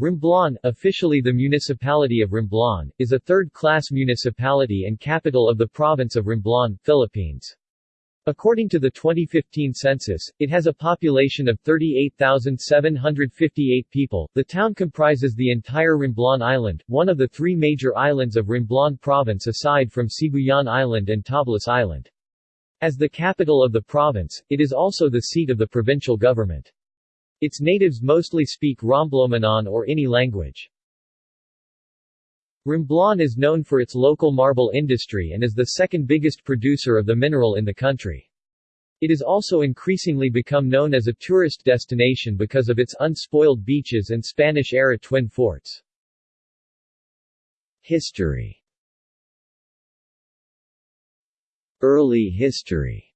Romblon, officially the municipality of Romblon, is a third-class municipality and capital of the province of Romblon, Philippines. According to the 2015 census, it has a population of 38,758 people. The town comprises the entire Romblon Island, one of the three major islands of Romblon province aside from Sibuyan Island and Tablas Island. As the capital of the province, it is also the seat of the provincial government. Its natives mostly speak Romblomanon or Ini language. Romblon is known for its local marble industry and is the second biggest producer of the mineral in the country. It has also increasingly become known as a tourist destination because of its unspoiled beaches and Spanish-era twin forts. History Early history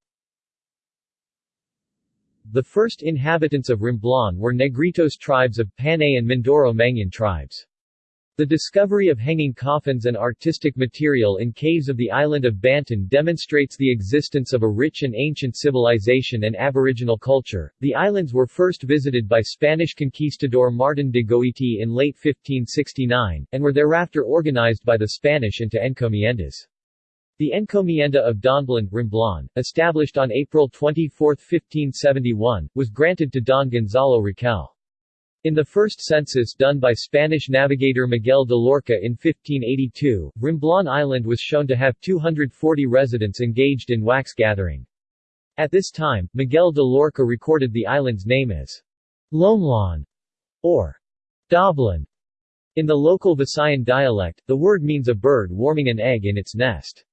the first inhabitants of Romblon were Negritos tribes of Panay and Mindoro Mangyan tribes. The discovery of hanging coffins and artistic material in caves of the island of Banton demonstrates the existence of a rich and ancient civilization and aboriginal culture. The islands were first visited by Spanish conquistador Martin de Goiti in late 1569, and were thereafter organized by the Spanish into encomiendas. The Encomienda of Donblon, Romblon, established on April 24, 1571, was granted to Don Gonzalo Raquel. In the first census done by Spanish navigator Miguel de Loarca in 1582, Romblon Island was shown to have 240 residents engaged in wax gathering. At this time, Miguel de Loarca recorded the island's name as Lomlon or Doblin. In the local Visayan dialect, the word means a bird warming an egg in its nest.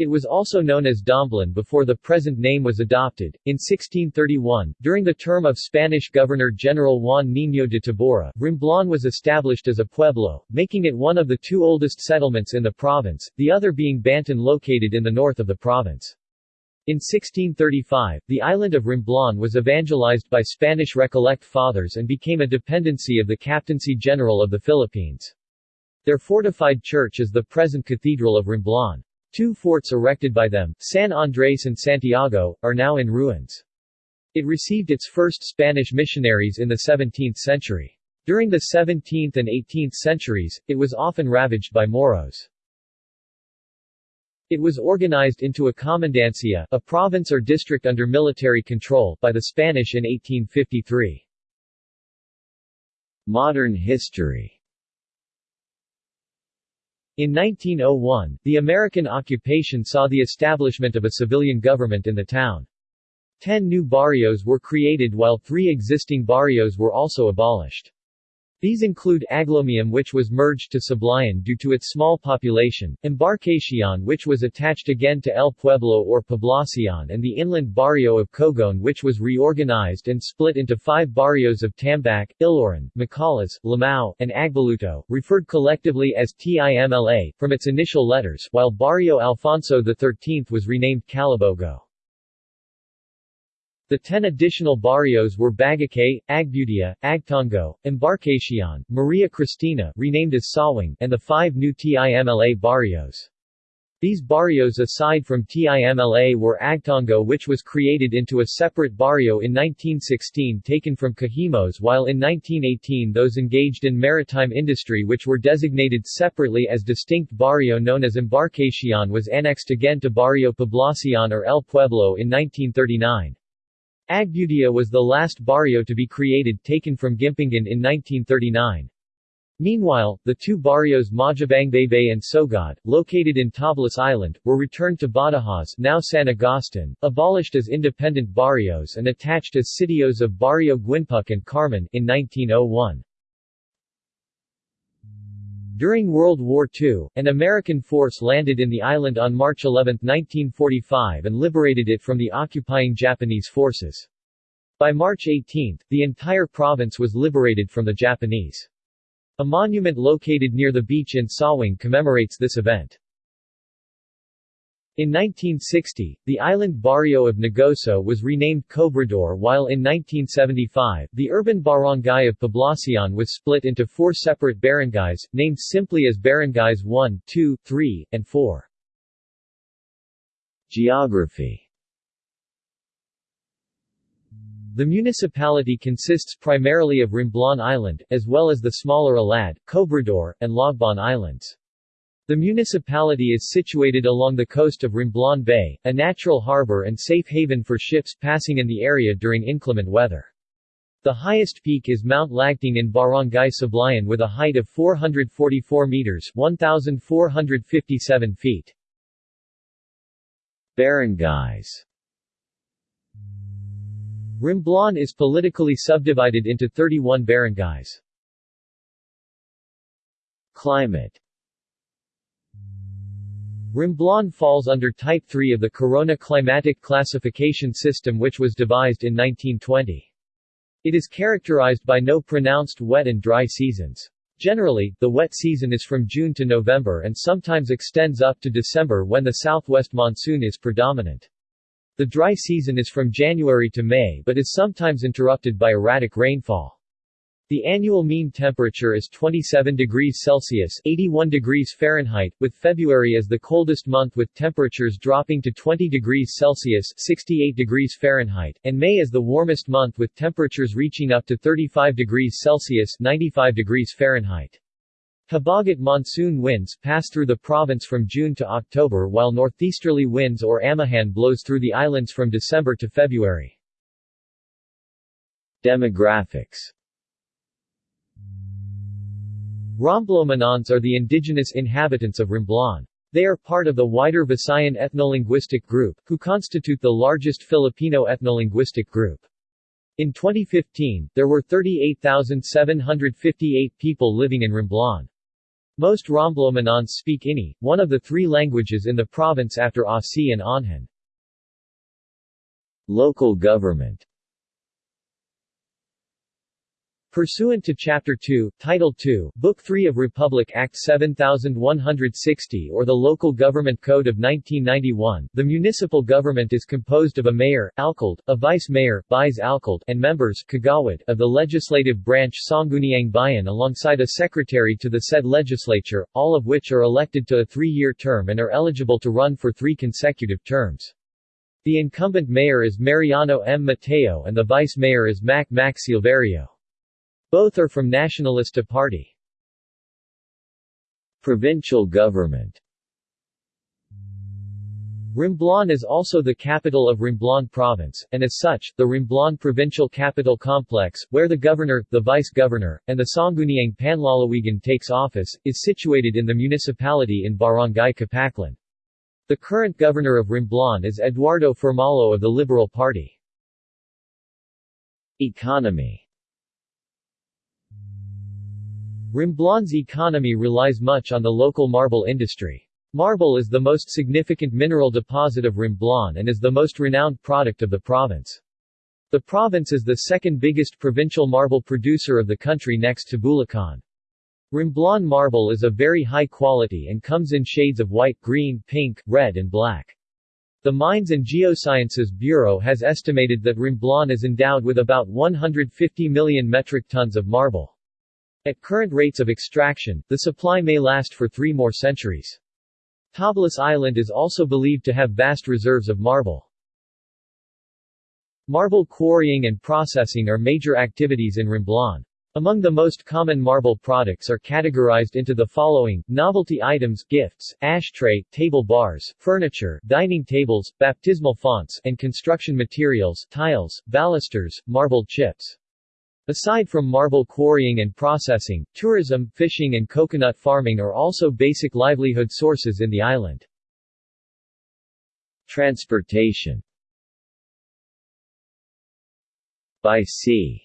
It was also known as Domblin before the present name was adopted. In 1631, during the term of Spanish Governor-General Juan Niño de Tabora, Romblon was established as a pueblo, making it one of the two oldest settlements in the province, the other being Banton located in the north of the province. In 1635, the island of Romblon was evangelized by Spanish Recollect Fathers and became a dependency of the Captaincy General of the Philippines. Their fortified church is the present Cathedral of Romblon. Two forts erected by them, San Andres and Santiago, are now in ruins. It received its first Spanish missionaries in the 17th century. During the 17th and 18th centuries, it was often ravaged by Moros. It was organized into a comandancia, a province or district under military control, by the Spanish in 1853. Modern history in 1901, the American occupation saw the establishment of a civilian government in the town. Ten new barrios were created while three existing barrios were also abolished. These include Aglomium which was merged to Sablayan due to its small population, Embarcacion which was attached again to El Pueblo or Poblacion and the inland barrio of Cogon which was reorganized and split into five barrios of Tambac, Iloran, Macalas, Lamao, and Agbaluto, referred collectively as TIMLA, from its initial letters, while Barrio Alfonso XIII was renamed Calabogo. The ten additional barrios were Bagakay, Agbudia, Agtongo, Embarcacion, Maria Cristina renamed as Sawing, and the five new TIMLA barrios. These barrios aside from TIMLA were Agtongo which was created into a separate barrio in 1916 taken from Cajimos while in 1918 those engaged in maritime industry which were designated separately as distinct barrio known as Embarcacion was annexed again to Barrio Poblacion or El Pueblo in 1939. Agbudia was the last barrio to be created taken from Gimpingan in 1939. Meanwhile, the two barrios Majabangbay and Sogod, located in Tablas Island, were returned to Badajoz now San Agustin, abolished as independent barrios and attached as sitios of Barrio Guinpuc and Carmen in 1901. During World War II, an American force landed in the island on March 11, 1945 and liberated it from the occupying Japanese forces. By March 18, the entire province was liberated from the Japanese. A monument located near the beach in Sawing commemorates this event. In 1960, the island barrio of Negoso was renamed Cobrador while in 1975, the urban barangay of Poblacion was split into four separate barangays, named simply as Barangays 1, 2, 3, and 4. Geography The municipality consists primarily of Romblon Island, as well as the smaller Alad, Cobrador, and Logbon Islands. The municipality is situated along the coast of Romblon Bay, a natural harbor and safe haven for ships passing in the area during inclement weather. The highest peak is Mount Lagting in Barangay Sablayan with a height of 444 meters 1,457 feet. Barangays Romblon is politically subdivided into 31 barangays. Climate Romblon falls under Type 3 of the Corona Climatic Classification System which was devised in 1920. It is characterized by no pronounced wet and dry seasons. Generally, the wet season is from June to November and sometimes extends up to December when the southwest monsoon is predominant. The dry season is from January to May but is sometimes interrupted by erratic rainfall. The annual mean temperature is 27 degrees Celsius 81 degrees Fahrenheit, with February as the coldest month with temperatures dropping to 20 degrees Celsius 68 degrees Fahrenheit, and May as the warmest month with temperatures reaching up to 35 degrees Celsius 95 degrees Fahrenheit. Habagat monsoon winds pass through the province from June to October while northeasterly winds or amihan blows through the islands from December to February. Demographics Romblomanons are the indigenous inhabitants of Romblon. They are part of the wider Visayan ethnolinguistic group, who constitute the largest Filipino ethnolinguistic group. In 2015, there were 38,758 people living in Romblon. Most Romblomanons speak Ini, one of the three languages in the province after Asi and Onhan. Local government Pursuant to Chapter 2, Title 2, Book 3 of Republic Act 7160 or the Local Government Code of 1991, the municipal government is composed of a mayor, alcalde, a vice-mayor, vice-alcalde, and members kagawad of the legislative branch Sangguniang Bayan alongside a secretary to the said legislature, all of which are elected to a three-year term and are eligible to run for three consecutive terms. The incumbent mayor is Mariano M. Mateo and the vice-mayor is Mac Mac Silverio. Both are from Nacionalista Party. Provincial government Romblon is also the capital of Romblon Province, and as such, the Romblon Provincial Capital Complex, where the governor, the vice-governor, and the Sangguniang Panlalawigan takes office, is situated in the municipality in Barangay Capaclan. The current governor of Romblon is Eduardo Firmalo of the Liberal Party. Economy Romblon's economy relies much on the local marble industry. Marble is the most significant mineral deposit of Romblon and is the most renowned product of the province. The province is the second biggest provincial marble producer of the country next to Bulacan. Romblon marble is of very high quality and comes in shades of white, green, pink, red and black. The Mines and Geosciences Bureau has estimated that Romblon is endowed with about 150 million metric tons of marble. At current rates of extraction, the supply may last for three more centuries. Tablas Island is also believed to have vast reserves of marble. Marble quarrying and processing are major activities in Romblon. Among the most common marble products are categorized into the following, novelty items, gifts, ashtray, table bars, furniture, dining tables, baptismal fonts, and construction materials, tiles, balusters, marble chips. Aside from marble quarrying and processing, tourism, fishing and coconut farming are also basic livelihood sources in the island. Transportation By sea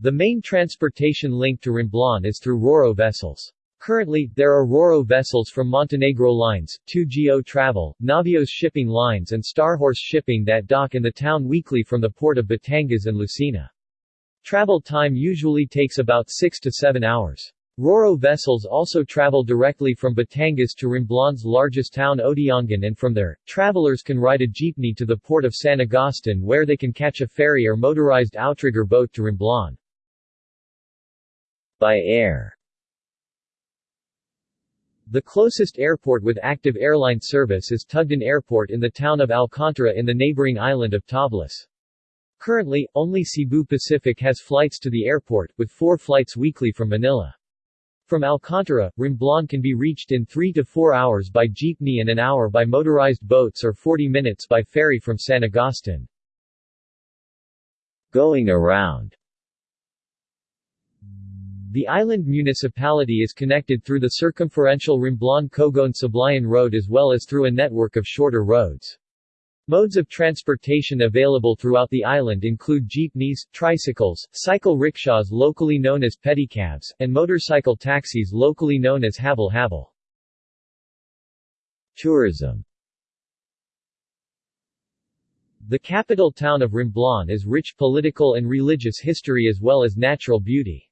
The main transportation link to Romblon is through RoRo vessels. Currently, there are RoRo vessels from Montenegro Lines, 2GO Travel, Navios Shipping Lines and Starhorse Shipping that dock in the town weekly from the port of Batangas and Lucena. Travel time usually takes about 6 to 7 hours. RoRo vessels also travel directly from Batangas to Romblon's largest town Odiongan and from there, travelers can ride a jeepney to the port of San Agustin where they can catch a ferry or motorized outrigger boat to Romblon. By air The closest airport with active airline service is Tugdan Airport in the town of Alcantara in the neighboring island of Tablas. Currently, only Cebu Pacific has flights to the airport, with four flights weekly from Manila. From Alcantara, Romblon can be reached in 3 to 4 hours by jeepney and an hour by motorized boats or 40 minutes by ferry from San Agustin. Going around The island municipality is connected through the circumferential Romblon-Cogon-Sablayan Road as well as through a network of shorter roads. Modes of transportation available throughout the island include jeepneys, tricycles, cycle rickshaws locally known as pedicabs, and motorcycle taxis locally known as habal-habal. Tourism the capital town of Romblon is rich political and religious history as well as natural beauty.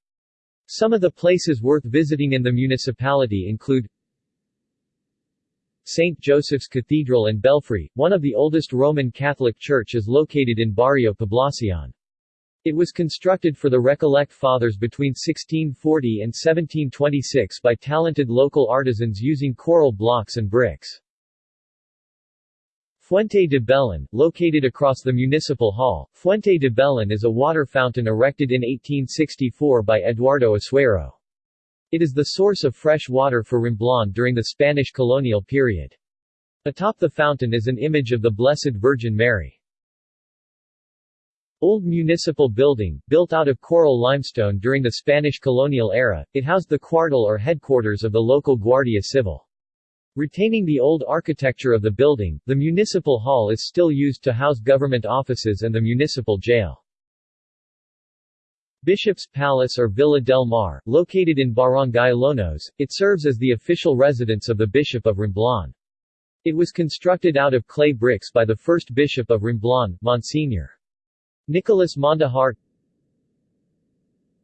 Some of the places worth visiting in the municipality include St. Joseph's Cathedral and Belfry, one of the oldest Roman Catholic church is located in Barrio Poblacion. It was constructed for the Recollect Fathers between 1640 and 1726 by talented local artisans using coral blocks and bricks. Fuente de Belen, located across the Municipal Hall, Fuente de Belen is a water fountain erected in 1864 by Eduardo Asuero. It is the source of fresh water for Romblon during the Spanish colonial period. Atop the fountain is an image of the Blessed Virgin Mary. Old municipal building, built out of coral limestone during the Spanish colonial era, it housed the cuartel or headquarters of the local Guardia Civil. Retaining the old architecture of the building, the municipal hall is still used to house government offices and the municipal jail. Bishop's Palace or Villa del Mar, located in Barangay Lonos, it serves as the official residence of the Bishop of Romblon. It was constructed out of clay bricks by the first Bishop of Romblon, Monsignor. Nicolas Mondejar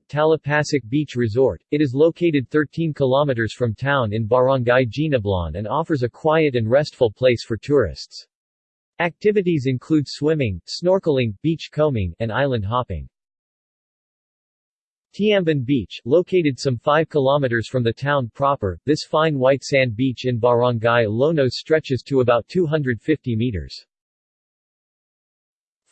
Talapasic Beach Resort. It is located 13 kilometers from town in Barangay Ginablan and offers a quiet and restful place for tourists. Activities include swimming, snorkeling, beach combing, and island hopping. Tiamban Beach, located some 5 kilometers from the town proper, this fine white sand beach in Barangay Lonos stretches to about 250 meters.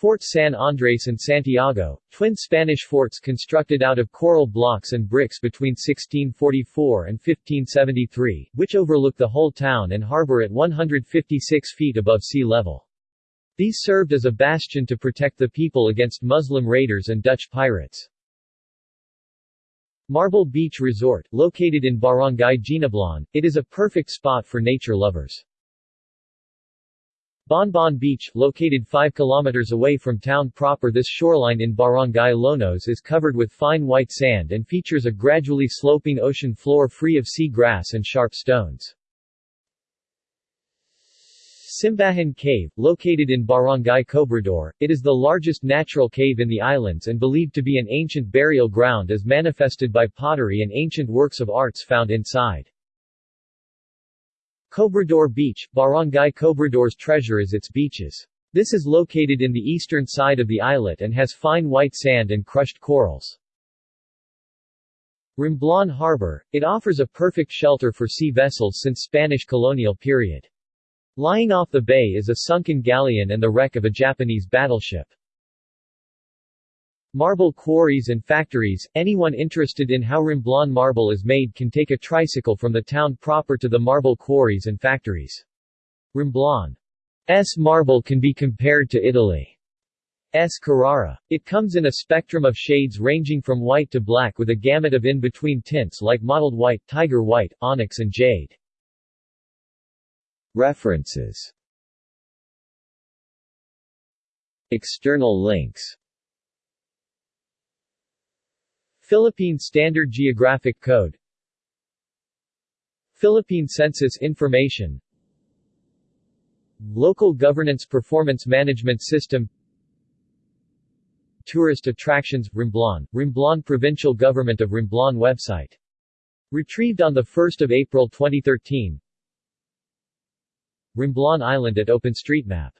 Fort San Andres and Santiago, twin Spanish forts constructed out of coral blocks and bricks between 1644 and 1573, which overlook the whole town and harbor at 156 feet above sea level. These served as a bastion to protect the people against Muslim raiders and Dutch pirates. Marble Beach Resort, located in Barangay Ginablan, it is a perfect spot for nature lovers. Bonbon Beach, located 5 kilometers away from town proper this shoreline in Barangay Lonos is covered with fine white sand and features a gradually sloping ocean floor free of sea grass and sharp stones. Simbahan Cave, located in Barangay Cobrador, it is the largest natural cave in the islands and believed to be an ancient burial ground as manifested by pottery and ancient works of arts found inside. Cobrador Beach, Barangay Cobrador's treasure is its beaches. This is located in the eastern side of the islet and has fine white sand and crushed corals. Romblon Harbor, it offers a perfect shelter for sea vessels since Spanish colonial period. Lying off the bay is a sunken galleon and the wreck of a Japanese battleship. Marble quarries and factories, anyone interested in how Romblon marble is made can take a tricycle from the town proper to the marble quarries and factories. Romblon's marble can be compared to Italy's Carrara. It comes in a spectrum of shades ranging from white to black with a gamut of in-between tints like mottled white, tiger white, onyx and jade. References External links Philippine Standard Geographic Code. Philippine Census Information. Local Governance Performance Management System. Tourist Attractions Romblon, Romblon Provincial Government of Romblon website. Retrieved on 1 April 2013 Romblon Island at OpenStreetMap